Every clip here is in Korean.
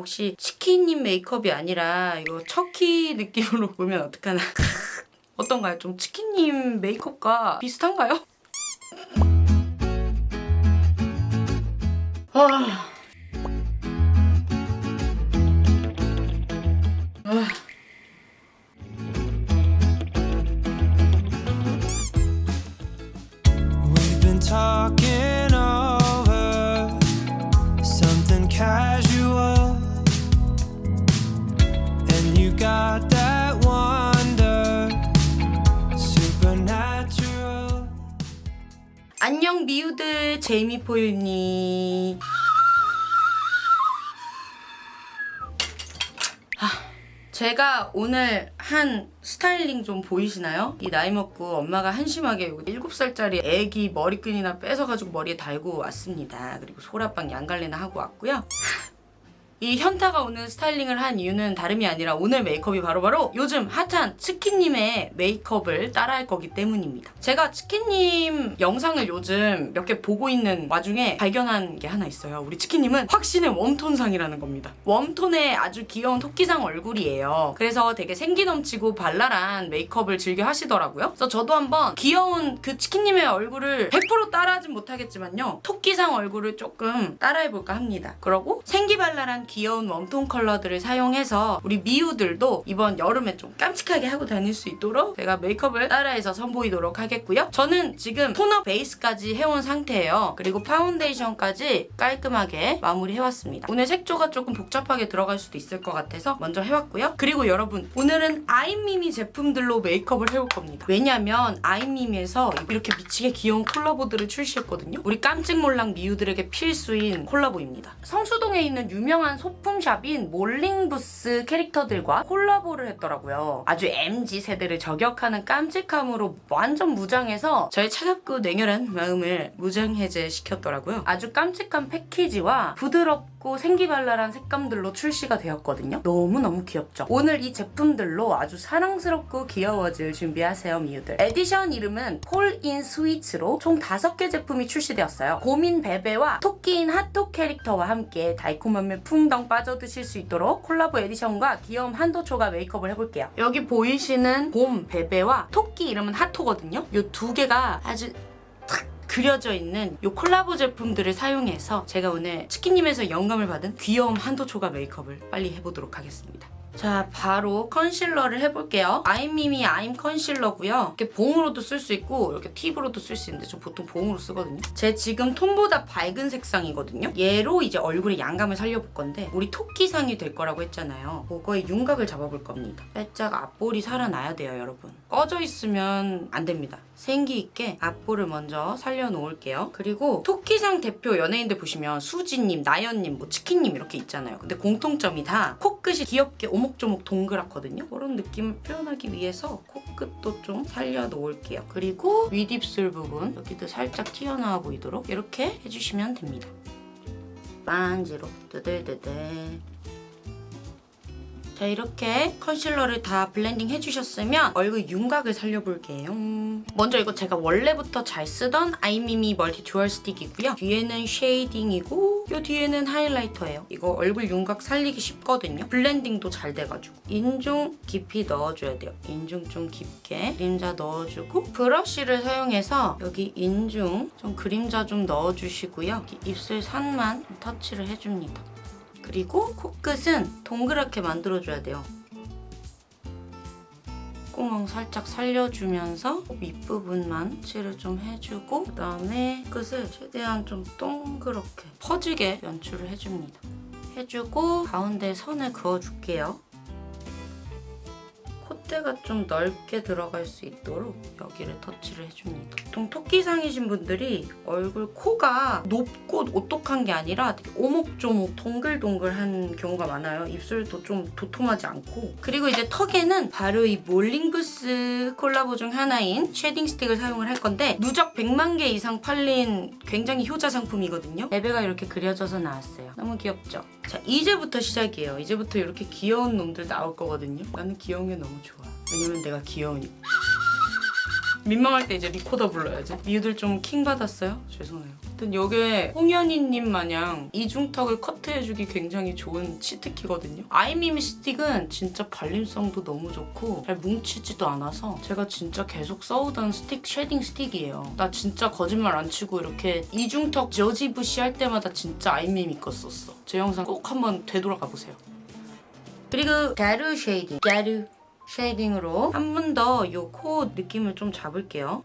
혹시 치킨님 메이크업이 아니라 이거 척키 느낌으로 보면 어떡하나. 어떤가요? 좀 치킨님 메이크업과 비슷한가요? 아... 미우들 제이미 포유니 아, 제가 오늘 한 스타일링 좀 보이시나요? 이 나이 먹고 엄마가 한심하게 7살짜리 애기 머리끈이나 뺏어가지고 머리에 달고 왔습니다. 그리고 소라빵 양갈래나 하고 왔고요. 이 현타가 오는 스타일링을 한 이유는 다름이 아니라 오늘 메이크업이 바로 바로 요즘 핫한 치킨님의 메이크업을 따라할 거기 때문입니다. 제가 치킨님 영상을 요즘 몇 개 보고 있는 와중에 발견한 게 하나 있어요. 우리 치킨님은 확신의 웜톤상이라는 겁니다. 웜톤의 아주 귀여운 토끼상 얼굴이에요. 그래서 되게 생기 넘치고 발랄한 메이크업을 즐겨 하시더라고요. 그래서 저도 한번 귀여운 그 치킨님의 얼굴을 100% 따라하진 못하겠지만요. 토끼상 얼굴을 조금 따라해볼까 합니다. 그러고 생기발랄한 귀여운 웜톤 컬러들을 사용해서 우리 미우들도 이번 여름에 좀 깜찍하게 하고 다닐 수 있도록 제가 메이크업을 따라해서 선보이도록 하겠고요. 저는 지금 톤업 베이스까지 해온 상태예요. 그리고 파운데이션까지 깔끔하게 마무리해왔습니다. 오늘 색조가 조금 복잡하게 들어갈 수도 있을 것 같아서 먼저 해왔고요. 그리고 여러분 오늘은 아이미미 제품들로 메이크업을 해올 겁니다. 왜냐면 아이미미에서 이렇게 미치게 귀여운 콜라보들을 출시했거든요. 우리 깜찍몰랑 미우들에게 필수인 콜라보입니다. 성수동에 있는 유명한 소품샵인 몰링부스 캐릭터들과 콜라보를 했더라고요. 아주 MZ 세대를 저격하는 깜찍함으로 완전 무장해서 저의 차갑고 냉혈한 마음을 무장해제 시켰더라고요. 아주 깜찍한 패키지와 부드럽고 생기발랄한 색감들로 출시가 되었거든요. 너무너무 귀엽죠? 오늘 이 제품들로 아주 사랑스럽고 귀여워질 준비하세요, 미우들. 에디션 이름은 콜인 스위츠로 총 5개 제품이 출시되었어요. 곰인 베베와 토끼인 핫토 캐릭터와 함께 달콤함에 풍덩 빠져드실 수 있도록 콜라보 에디션과 귀여움 한도 초과 메이크업을 해볼게요. 여기 보이시는 곰 베베와 토끼 이름은 핫토거든요. 이 두 개가 아주 탁 그려져 있는 이 콜라보 제품들을 사용해서 제가 오늘 치킨님에서 영감을 받은 귀여움 한도초가 메이크업을 빨리 해보도록 하겠습니다. 자 바로 컨실러를 해볼게요. 아임미미 아임 컨실러고요. 이렇게 봉으로도 쓸 수 있고 이렇게 팁으로도 쓸 수 있는데 저 보통 봉으로 쓰거든요. 제 지금 톤보다 밝은 색상이거든요. 얘로 이제 얼굴에 양감을 살려볼 건데 우리 토끼상이 될 거라고 했잖아요. 그거의 윤곽을 잡아볼 겁니다. 살짝 앞볼이 살아나야 돼요 여러분. 꺼져 있으면 안 됩니다. 생기 있게 앞볼을 먼저 살려놓을게요. 그리고 토끼상 대표 연예인들 보시면 수지님, 나연님, 뭐 치킨님 이렇게 있잖아요. 근데 공통점이 다 코끝이 귀엽게 오목조목 동그랗거든요. 그런 느낌을 표현하기 위해서 코끝도 좀 살려놓을게요. 그리고 윗입술 부분 여기도 살짝 튀어나와 보이도록 이렇게 해주시면 됩니다. 반지로 뚜들뚜들 자 이렇게 컨실러를 다 블렌딩 해주셨으면 얼굴 윤곽을 살려볼게요. 먼저 이거 제가 원래부터 잘 쓰던 아이미미 멀티 듀얼 스틱이고요. 뒤에는 쉐이딩이고 이 뒤에는 하이라이터예요. 이거 얼굴 윤곽 살리기 쉽거든요. 블렌딩도 잘 돼가지고 인중 깊이 넣어줘야 돼요. 인중 좀 깊게 그림자 넣어주고 브러쉬를 사용해서 여기 인중 좀 그림자 좀 넣어주시고요. 입술 산만 터치를 해줍니다. 그리고 코끝은 동그랗게 만들어줘야 돼요. 콧구멍 살짝 살려주면서 윗부분만 칠을 좀 해주고 그다음에 끝을 최대한 좀 동그랗게 퍼지게 연출을 해줍니다. 해주고 가운데 선을 그어줄게요. 콧대가 좀 넓게 들어갈 수 있도록 여기를 터치를 해줍니다. 보통 토끼상이신 분들이 얼굴 코가 높고 오똑한 게 아니라 오목조목 동글동글한 경우가 많아요. 입술도 좀 도톰하지 않고 그리고 이제 턱에는 바로 이 몰링부스 콜라보 중 하나인 쉐딩 스틱을 사용을 할 건데 누적 100만 개 이상 팔린 굉장히 효자 상품이거든요. 베베가 이렇게 그려져서 나왔어요. 너무 귀엽죠? 자 이제부터 시작이에요. 이제부터 이렇게 귀여운 놈들 나올 거거든요. 나는 귀여운 게 너무 좋아. 왜냐면 내가 귀여우니까. 민망할 때 이제 리코더 불러야지. 미우들 좀 킹 받았어요? 죄송해요. 하여튼 요게 홍현이님 마냥 이중턱을 커트해주기 굉장히 좋은 치트키거든요. 아이미미 스틱은 진짜 발림성도 너무 좋고 잘 뭉치지도 않아서 제가 진짜 계속 써오던 스틱 쉐딩 스틱이에요. 나 진짜 거짓말 안 치고 이렇게 이중턱 저지부시 할 때마다 진짜 아이미미 거 썼어. 제 영상 꼭 한번 되돌아가 보세요. 그리고 가루 shading. 가루 shading으로 한 번 더 요 코 느낌을 좀 잡을게요.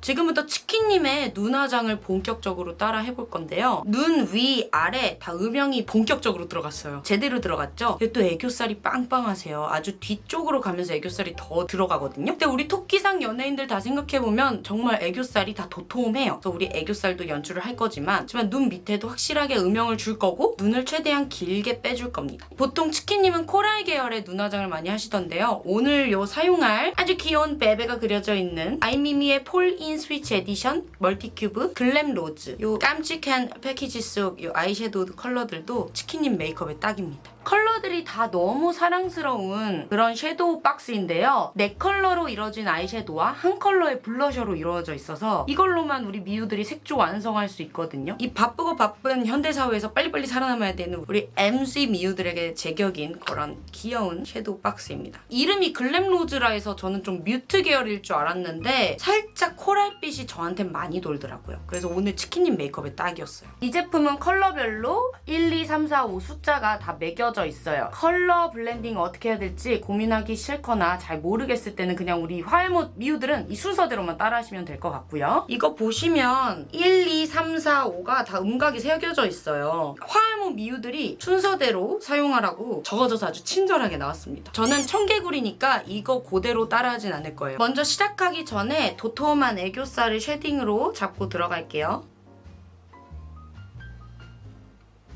지금부터 치킨님의 눈화장을 본격적으로 따라 해볼 건데요. 눈 위, 아래 다 음영이 본격적으로 들어갔어요. 제대로 들어갔죠? 또 애교살이 빵빵하세요. 아주 뒤쪽으로 가면서 애교살이 더 들어가거든요. 근데 우리 토끼상 연예인들 다 생각해보면 정말 애교살이 다 도톰해요. 그래서 우리 애교살도 연출을 할 거지만 하지만 눈 밑에도 확실하게 음영을 줄 거고 눈을 최대한 길게 빼줄 겁니다. 보통 치킨님은 coral 계열의 눈화장을 많이 하시던데요. 오늘 요 사용할 아주 귀여운 베베가 그려져 있는 아이미미의 폴인 스위치 에디션 멀티큐브 글램 로즈 요 깜찍한 패키지 속 요 아이섀도우 컬러들도 치킨님 메이크업에 딱입니다. 컬러들이 다 너무 사랑스러운 그런 섀도우 박스인데요. 네 컬러로 이루어진 아이섀도우와 한 컬러의 블러셔로 이루어져 있어서 이걸로만 우리 미우들이 색조 완성할 수 있거든요. 이 바쁘고 바쁜 현대사회에서 빨리빨리 살아남아야 되는 우리 MZ 미우들에게 제격인 그런 귀여운 섀도우 박스입니다. 이름이 글램로즈라 해서 저는 좀 mute 계열일 줄 알았는데 살짝 coral빛이 저한테 많이 돌더라고요. 그래서 오늘 치킨님 메이크업에 딱이었어요. 이 제품은 컬러별로 1, 2, 3, 4, 5 숫자가 다 매겨 져 있어요. 컬러 블렌딩 어떻게 해야 될지 고민하기 싫거나 잘 모르겠을 때는 그냥 우리 화해못 미우들은 이 순서대로만 따라하시면 될 것 같고요. 이거 보시면 1, 2, 3, 4, 5가 다 음각이 새겨져 있어요. 화해못 미우들이 순서대로 사용하라고 적어져서 아주 친절하게 나왔습니다. 저는 청개구리니까 이거 그대로 따라하진 않을 거예요. 먼저 시작하기 전에 도톰한 애교살을 shading으로 잡고 들어갈게요.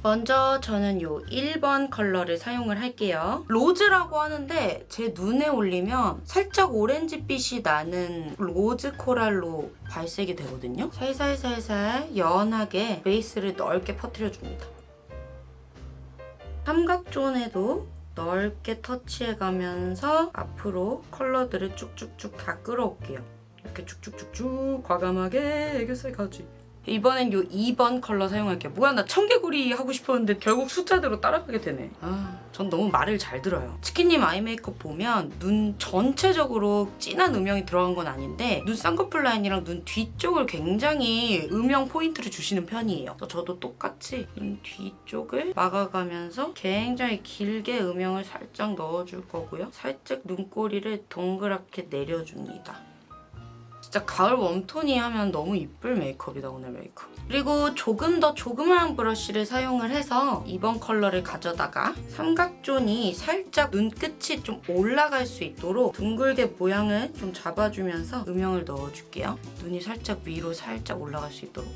먼저 저는 요 1번 컬러를 사용을 할게요. rose라고 하는데 제 눈에 올리면 살짝 오렌지빛이 나는 rose coral로 발색이 되거든요. 살살살살 연하게 베이스를 넓게 퍼뜨려줍니다. 삼각존에도 넓게 터치해가면서 앞으로 컬러들을 쭉쭉쭉 다 끌어올게요. 이렇게 쭉쭉쭉쭉 과감하게 애교살 가지. 이번엔 요 2번 컬러 사용할게요. 뭐야 나 청개구리 하고 싶었는데 결국 숫자대로 따라가게 되네. 아, 전 너무 말을 잘 들어요. 치킨님 아이 메이크업 보면 눈 전체적으로 진한 음영이 들어간 건 아닌데 눈 쌍꺼풀 라인이랑 눈 뒤쪽을 굉장히 음영 포인트를 주시는 편이에요. 저도 똑같이 눈 뒤쪽을 막아가면서 굉장히 길게 음영을 살짝 넣어줄 거고요. 살짝 눈꼬리를 동그랗게 내려줍니다. 진짜 가을 웜톤이 하면 너무 이쁠 메이크업이다 오늘 메이크업. 그리고 조금 더 조그마한 브러쉬를 사용을 해서 이번 컬러를 가져다가 삼각존이 살짝 눈끝이 좀 올라갈 수 있도록 둥글게 모양을 좀 잡아주면서 음영을 넣어줄게요. 눈이 살짝 위로 살짝 올라갈 수 있도록.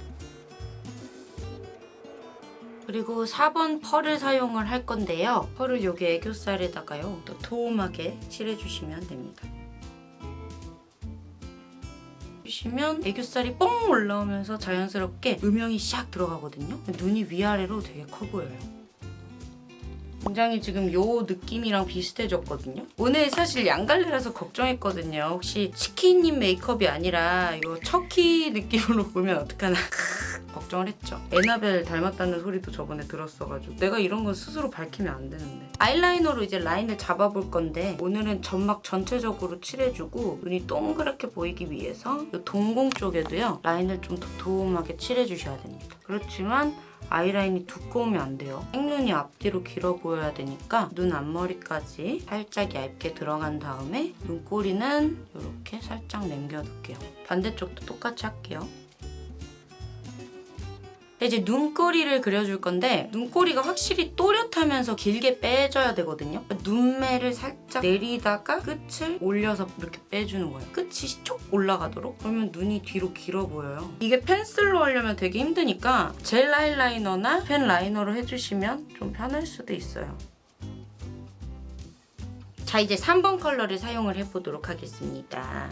그리고 4번 펄을 사용을 할 건데요. 펄을 여기 애교살에다가요. 또 도톰하게 칠해주시면 됩니다. 주시면 애교살이 뻥 올라오면서 자연스럽게 음영이 샥 들어가거든요. 눈이 위아래로 되게 커 보여요. 굉장히 지금 요 느낌이랑 비슷해졌거든요. 오늘 사실 양갈래라서 걱정했거든요. 혹시 치킨님 메이크업이 아니라 이거 척키 느낌으로 보면 어떡하나 걱정을 했죠. 에나벨 닮았다는 소리도 저번에 들었어가지고 내가 이런 건 스스로 밝히면 안 되는데 아이라이너로 이제 라인을 잡아볼 건데 오늘은 점막 전체적으로 칠해주고 눈이 동그랗게 보이기 위해서 이 동공 쪽에도요 라인을 좀 도톰하게 칠해주셔야 됩니다. 그렇지만 아이라인이 두꺼우면 안 돼요. 생눈이 앞뒤로 길어 보여야 되니까 눈 앞머리까지 살짝 얇게 들어간 다음에 눈꼬리는 이렇게 살짝 남겨둘게요. 반대쪽도 똑같이 할게요. 이제 눈꼬리를 그려줄 건데 눈꼬리가 확실히 또렷하면서 길게 빼줘야 되거든요. 눈매를 살짝 내리다가 끝을 올려서 이렇게 빼주는 거예요. 끝이 쭉 올라가도록 그러면 눈이 뒤로 길어 보여요. 이게 펜슬로 하려면 되게 힘드니까 젤 아이라이너나 펜 라이너로 해주시면 좀 편할 수도 있어요. 자 이제 3번 컬러를 사용을 해보도록 하겠습니다.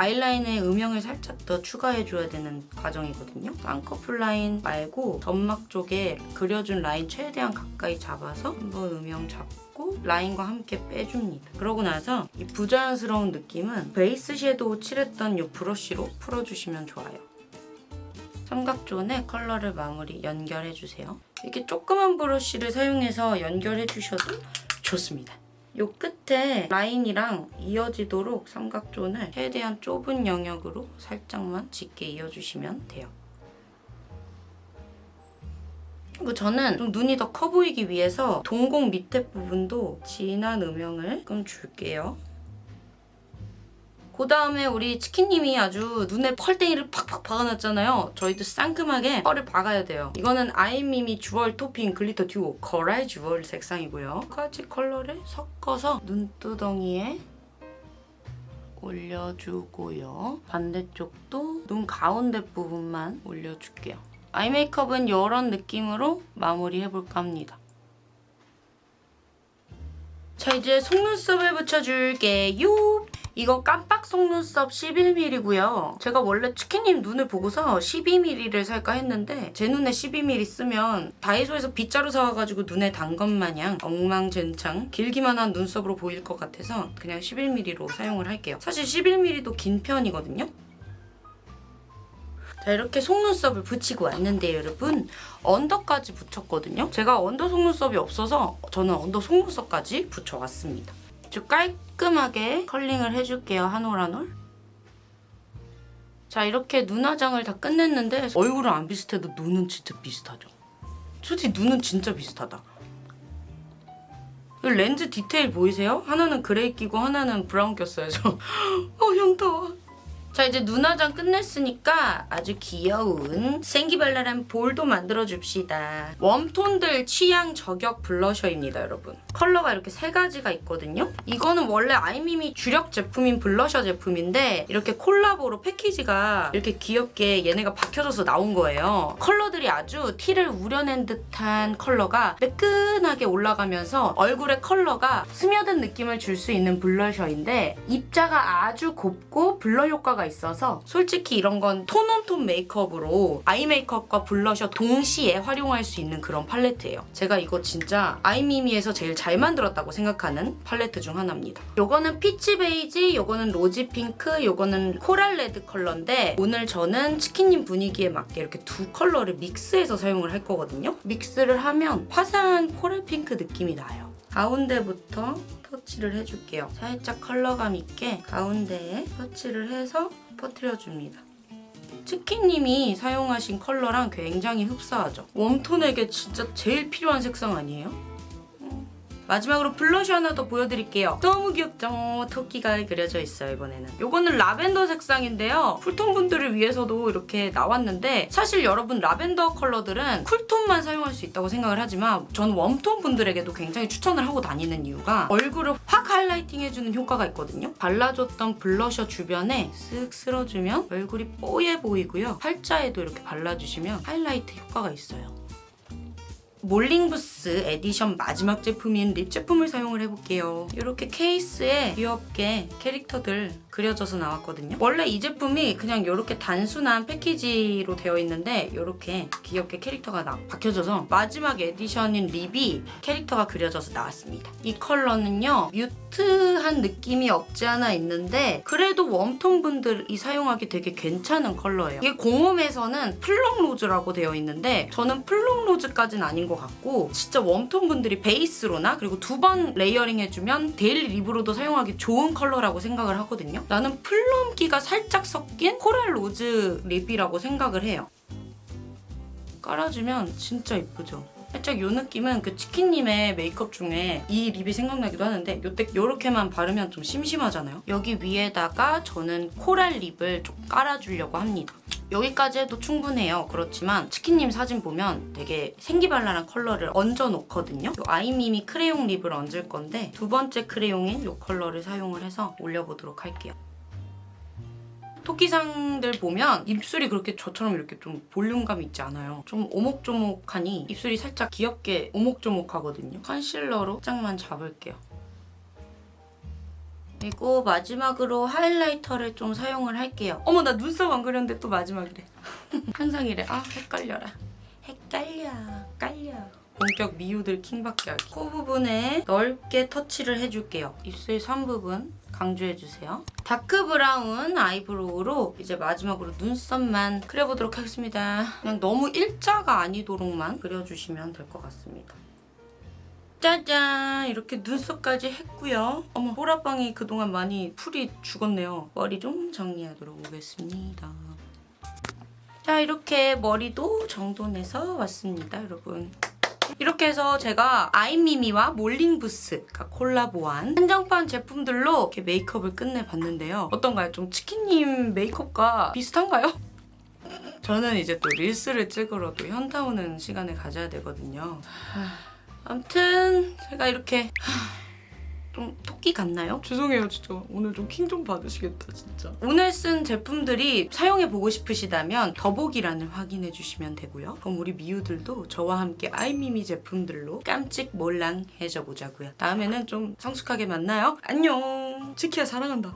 아이라인에 음영을 살짝 더 추가해줘야 되는 과정이거든요. 쌍꺼풀 라인 말고 점막 쪽에 그려준 라인 최대한 가까이 잡아서 한번 음영 잡고 라인과 함께 빼줍니다. 그러고 나서 이 부자연스러운 느낌은 베이스 섀도우 칠했던 이 브러쉬로 풀어주시면 좋아요. 삼각존에 컬러를 마무리 연결해주세요. 이렇게 조그만 브러쉬를 사용해서 연결해주셔도 좋습니다. 요 끝에 라인이랑 이어지도록 삼각존을 최대한 좁은 영역으로 살짝만 짙게 이어주시면 돼요. 그리고 저는 좀 눈이 더 커 보이기 위해서 동공 밑에 부분도 진한 음영을 좀 줄게요. 그 다음에 우리 치킨님이 아주 눈에 펄땡이를 팍팍 박아놨잖아요. 저희도 상큼하게 펄을 박아야 돼요. 이거는 아이미미 주얼 토핑 glitter duo coral jewel 색상이고요. 두 가지 컬러를 섞어서 눈두덩이에 올려주고요. 반대쪽도 눈 가운데 부분만 올려줄게요. 아이 메이크업은 이런 느낌으로 마무리해볼까 합니다. 자 이제 속눈썹을 붙여줄게요. 이거 깜빡 속눈썹 11mm고요. 제가 원래 치킨님 눈을 보고서 12mm를 살까 했는데 제 눈에 12mm 쓰면 다이소에서 빗자루 사와가지고 눈에 단 것 마냥 엉망진창 길기만 한 눈썹으로 보일 것 같아서 그냥 11mm로 사용을 할게요. 사실 11mm도 긴 편이거든요. 자 이렇게 속눈썹을 붙이고 왔는데 여러분 under까지 붙였거든요. 제가 under 속눈썹이 없어서 저는 under 속눈썹까지 붙여왔습니다. 아주 깔끔하게 curling을 해줄게요. 한 올 한 올. 자 이렇게 눈 화장을 다 끝냈는데 얼굴은 안 비슷해도 눈은 진짜 비슷하죠. 솔직히 눈은 진짜 비슷하다. 이 렌즈 디테일 보이세요? 하나는 gray 끼고 하나는 brown 꼈어요. 저. 어 현타. 자 이제 눈화장 끝냈으니까 아주 귀여운 생기발랄한 볼도 만들어줍시다. warm tone들 취향 저격 블러셔입니다 여러분. 컬러가 이렇게 세 가지가 있거든요. 이거는 원래 아이미미 주력 제품인 블러셔 제품인데 이렇게 콜라보로 패키지가 이렇게 귀엽게 얘네가 박혀져서 나온 거예요. 컬러들이 아주 티를 우려낸 듯한 컬러가 매끈하게 올라가면서 얼굴에 컬러가 스며든 느낌을 줄 수 있는 블러셔인데 입자가 아주 곱고 blur 효과가 있어서 솔직히 이런 건 tone on tone 메이크업으로 아이 메이크업과 블러셔 동시에 활용할 수 있는 그런 팔레트예요. 제가 이거 진짜 아이미미에서 제일 잘 만들었다고 생각하는 팔레트 중 하나입니다. 요거는 peach beige, 요거는 rosy pink, 요거는 coral red 컬러인데 오늘 저는 치킨님 분위기에 맞게 이렇게 두 컬러를 믹스해서 사용을 할 거거든요. 믹스를 하면 화사한 coral pink 느낌이 나요. 가운데부터 터치를 해줄게요. 살짝 컬러감 있게 가운데에 터치를 해서 퍼뜨려줍니다. 치킨님이 사용하신 컬러랑 굉장히 흡사하죠. warm tone에게 진짜 제일 필요한 색상 아니에요? 음. 마지막으로 블러셔 하나 더 보여드릴게요. 너무 귀엽죠? 토끼가 그려져 있어요, 이번에는. 이거는 라벤더 색상인데요. 쿨톤 분들을 위해서도 이렇게 나왔는데 사실 여러분 라벤더 컬러들은 쿨톤만 사용할 수 있다고 생각을 하지만 전 웜톤 분들에게도 굉장히 추천을 하고 다니는 이유가 얼굴을 확 하이라이팅 해주는 효과가 있거든요. 발라줬던 블러셔 주변에 쓱 쓸어주면 얼굴이 뽀얘 보이고요. 팔자에도 이렇게 발라주시면 하이라이트 효과가 있어요. 몰링부스 에디션 마지막 제품인 립 제품을 사용을 해볼게요. 이렇게 케이스에 귀엽게 캐릭터들 그려져서 나왔거든요. 원래 이 제품이 그냥 이렇게 단순한 패키지로 되어 있는데 이렇게 귀엽게 캐릭터가 나, 박혀져서 마지막 에디션인 립이 캐릭터가 그려져서 나왔습니다. 이 컬러는요. 뮤트한 느낌이 없지 않아 있는데 그래도 웜톤 분들이 사용하기 되게 괜찮은 컬러예요. 이게 공홈에서는 플럼 로즈라고 되어 있는데 저는 플럼 로즈까지는 아닌 것 같고 진짜 웜톤 분들이 베이스로나 그리고 두 번 레이어링 해주면 데일리 립으로도 사용하기 좋은 컬러라고 생각을 하거든요. 나는 플럼기가 살짝 섞인 코랄 로즈 립이라고 생각을 해요. 깔아주면 진짜 이쁘죠? 살짝 이 느낌은 그 치킨님의 메이크업 중에 이 립이 생각나기도 하는데 요때 요렇게만 바르면 좀 심심하잖아요. 여기 위에다가 저는 코랄 립을 좀 깔아주려고 합니다. 여기까지 해도 충분해요. 그렇지만 치킨님 사진 보면 되게 생기발랄한 컬러를 얹어 놓거든요. 요 아이미미 크레용 립을 얹을 건데 두 번째 크레용인 이 컬러를 사용을 해서 올려보도록 할게요. 토끼상들 보면 입술이 그렇게 저처럼 이렇게 좀 볼륨감 있지 않아요. 좀 오목조목하니 입술이 살짝 귀엽게 오목조목하거든요. 컨실러로 살짝만 잡을게요. 그리고 마지막으로 하이라이터를 좀 사용을 할게요. 어머 나 눈썹 안 그렸는데 또 마지막이래. 항상 이래. 아 헷갈려라. 헷갈려. 깔려. 본격 미우들 킹받게 하기. 코 부분에 넓게 터치를 해줄게요. 입술 선 부분 강조해주세요. 다크 브라운 아이브로우로 이제 마지막으로 눈썹만 그려보도록 하겠습니다. 그냥 너무 일자가 아니도록만 그려주시면 될 것 같습니다. 짜잔 이렇게 눈썹까지 했고요. 어머 보라빵이 그동안 많이 풀이 죽었네요. 머리 좀 정리하도록 오겠습니다. 자 이렇게 머리도 정돈해서 왔습니다 여러분. 이렇게 해서 제가 아이미미와 몰링부스가 콜라보한 한정판 제품들로 이렇게 메이크업을 끝내봤는데요. 어떤가요? 좀 치킨님 메이크업과 비슷한가요? 저는 이제 또 릴스를 찍으러도 현타 오는 시간을 가져야 되거든요. 아무튼 제가 이렇게 좀 토끼 같나요? 죄송해요 진짜. 오늘 좀 킹 좀 받으시겠다 진짜. 오늘 쓴 제품들이 사용해보고 싶으시다면 더보기란을 확인해 주시면 되고요. 그럼 우리 미우들도 저와 함께 아이미미 제품들로 깜찍 몰랑해져 보자고요. 다음에는 좀 성숙하게 만나요. 안녕! 치키야 사랑한다